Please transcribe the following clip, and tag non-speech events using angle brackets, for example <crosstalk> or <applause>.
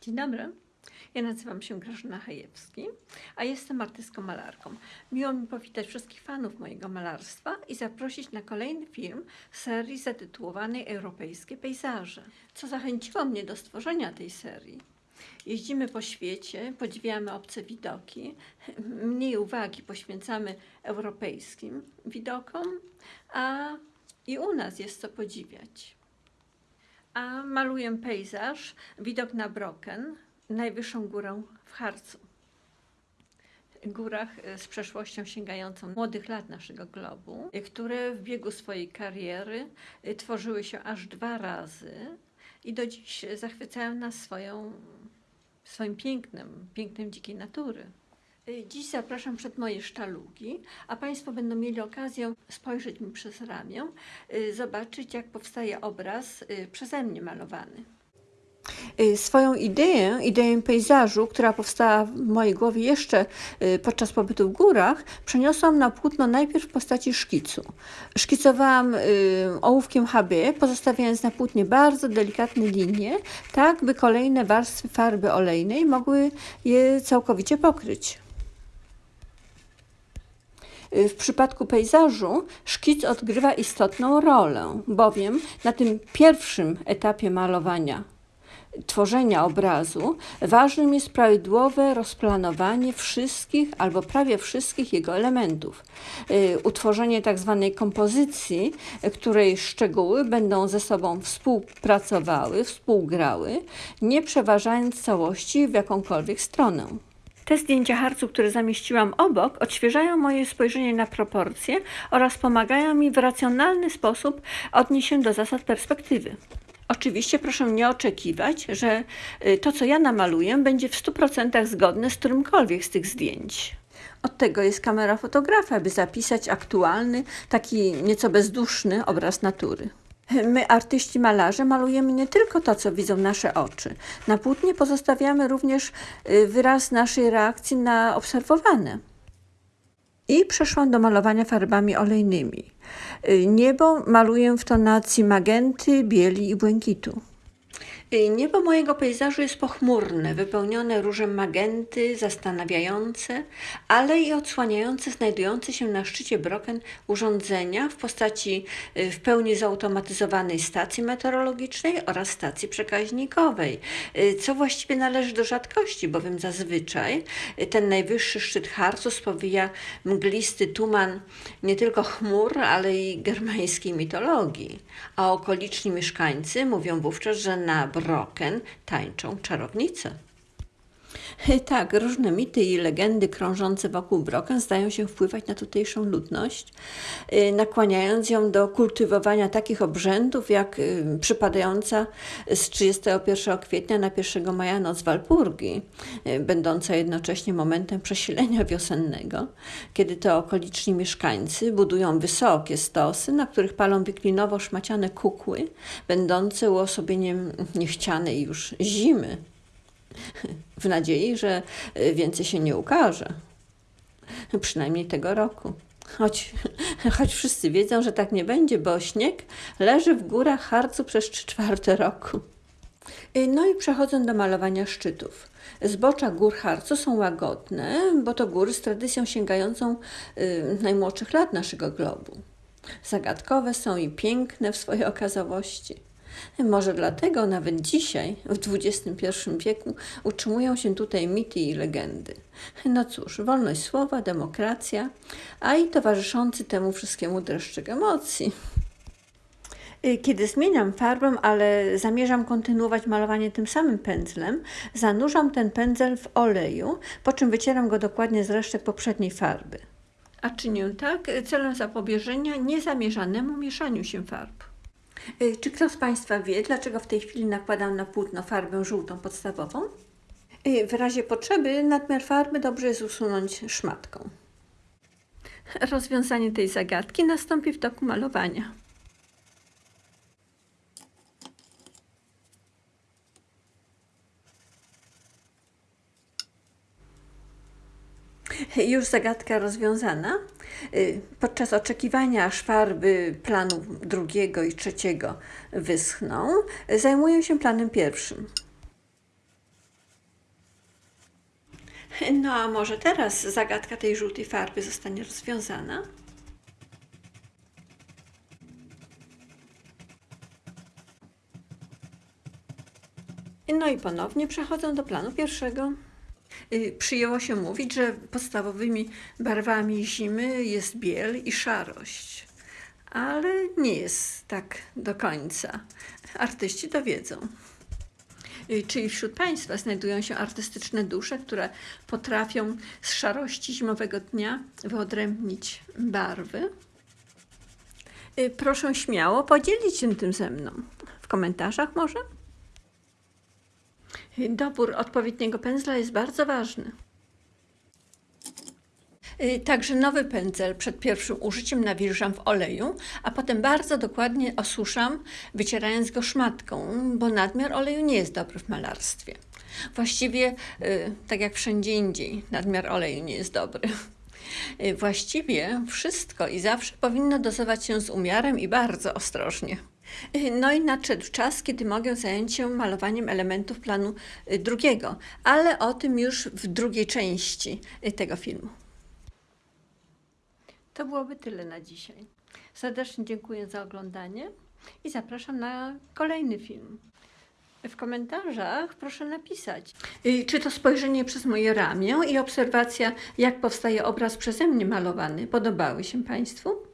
Dzień dobry. Ja nazywam się Grażyna Hajewski, a jestem artystką malarką. Miło mi powitać wszystkich fanów mojego malarstwa i zaprosić na kolejny film serii zatytułowanej Europejskie pejzaże. Co zachęciło mnie do stworzenia tej serii? Jeździmy po świecie, podziwiamy obce widoki, mniej uwagi poświęcamy europejskim widokom, a i u nas jest co podziwiać. A maluję pejzaż, widok na Broken, najwyższą górę w Harcu. Górach e, z przeszłością sięgającą młodych lat naszego globu, które w biegu swojej kariery e, tworzyły się aż dwa razy i do dziś zachwycają nas swoją, swoim pięknem, pięknem dzikiej natury. Dziś zapraszam przed moje sztalugi, a Państwo będą mieli okazję spojrzeć mi przez ramię, zobaczyć jak powstaje obraz przeze mnie malowany. Y, swoją ideę, ideę pejzażu, która powstała w mojej głowie jeszcze y, podczas pobytu w górach, przeniosłam na płótno najpierw w postaci szkicu. Szkicowałam y, ołówkiem HB, pozostawiając na płótnie bardzo delikatne linie, tak by kolejne warstwy farby olejnej mogły je całkowicie pokryć. W przypadku pejzażu szkic odgrywa istotną rolę, bowiem na tym pierwszym etapie malowania tworzenia obrazu ważnym jest prawidłowe rozplanowanie wszystkich albo prawie wszystkich jego elementów. Y, utworzenie tak zwanej kompozycji, której szczegóły będą ze sobą współpracowały, współgrały, nie przeważając całości w jakąkolwiek stronę. Te zdjęcia harcu, które zamieściłam obok, odświeżają moje spojrzenie na proporcje oraz pomagają mi w racjonalny sposób odnieść się do zasad perspektywy. Oczywiście proszę nie oczekiwać, że y, to, co ja namaluję, będzie w 100% zgodne z którymkolwiek z tych zdjęć. Od tego jest kamera fotografa, by zapisać aktualny, taki nieco bezduszny obraz natury. My, artyści malarze, malujemy nie tylko to, co widzą nasze oczy. Na płótnie pozostawiamy również y, wyraz naszej reakcji na obserwowane. I przeszłam do malowania farbami olejnymi. Y, niebo maluję w tonacji magenty, bieli i błękitu. Y, niebo mojego pejzażu jest pochmurne, wypełnione różem magenty, zastanawiające, ale i odsłaniające znajdujące się na szczycie Broken urządzenia w postaci y, w pełni zautomatyzowanej stacji meteorologicznej oraz stacji przekaźnikowej, y, co właściwie należy do rzadkości, bowiem zazwyczaj ten najwyższy szczyt Harcu spowija mglisty tuman nie tylko chmur, ale i germańskiej mitologii, a okoliczni mieszkańcy mówią wówczas, że na Broken tańczą czarownice. Tak, różne mity i legendy krążące wokół Broken zdają się wpływać na tutejszą ludność, y, nakłaniając ją do kultywowania takich obrzędów, jak y, przypadająca z 31 kwietnia na 1 maja noc Walpurgi, y, będąca jednocześnie momentem przesilenia wiosennego, kiedy to okoliczni mieszkańcy budują wysokie stosy, na których palą wiklinowo szmaciane kukły, będące uosobieniem niechcianej już zimy w nadziei, że y, więcej się nie ukaże. Przynajmniej tego roku. Choć, <laughs> choć wszyscy wiedzą, że tak nie będzie, bo śnieg leży w górach Harcu przez trzy czwarte roku. Y, no i przechodzę do malowania szczytów. Zbocza gór Harcu są łagodne, bo to góry z tradycją sięgającą y, najmłodszych lat naszego globu. Zagadkowe są i piękne w swojej okazałości. Może dlatego nawet dzisiaj, w XXI wieku, utrzymują się tutaj mity i legendy. No cóż, wolność słowa, demokracja, a i towarzyszący temu wszystkiemu dreszczyk emocji. Y, kiedy zmieniam farbę, ale zamierzam kontynuować malowanie tym samym pędzlem, zanurzam ten pędzel w oleju, po czym wycieram go dokładnie z resztek poprzedniej farby. A czynię tak celem zapobieżenia niezamierzanemu mieszaniu się farb. Y, czy ktoś z Państwa wie, dlaczego w tej chwili nakładam na płótno farbę żółtą podstawową? Y, w razie potrzeby nadmiar farby dobrze jest usunąć szmatką. Rozwiązanie tej zagadki nastąpi w toku malowania. Już zagadka rozwiązana. Y, podczas oczekiwania, aż farby planu drugiego i trzeciego wyschną, zajmuję się planem pierwszym. No a może teraz zagadka tej żółtej farby zostanie rozwiązana? No i ponownie przechodzę do planu pierwszego. Y, Przyjęło się mówić, że podstawowymi barwami zimy jest biel i szarość. Ale nie jest tak do końca. Artyści to wiedzą. Y, Czy wśród Państwa znajdują się artystyczne dusze, które potrafią z szarości zimowego dnia wyodrębnić barwy? Y, Proszę śmiało podzielić się tym ze mną. W komentarzach może? Dobór odpowiedniego pędzla jest bardzo ważny. Y, Także nowy pędzel przed pierwszym użyciem nawilżam w oleju, a potem bardzo dokładnie osuszam, wycierając go szmatką, bo nadmiar oleju nie jest dobry w malarstwie. Właściwie, y, tak jak wszędzie indziej, nadmiar oleju nie jest dobry. Y, Właściwie wszystko i zawsze powinno dozować się z umiarem i bardzo ostrożnie. No i nadszedł czas, kiedy mogę zająć się malowaniem elementów planu y, drugiego, ale o tym już w drugiej części y, tego filmu. To byłoby tyle na dzisiaj. Serdecznie dziękuję za oglądanie i zapraszam na kolejny film. W komentarzach proszę napisać, y, czy to spojrzenie przez moje ramię i obserwacja, jak powstaje obraz przeze mnie malowany, podobały się Państwu?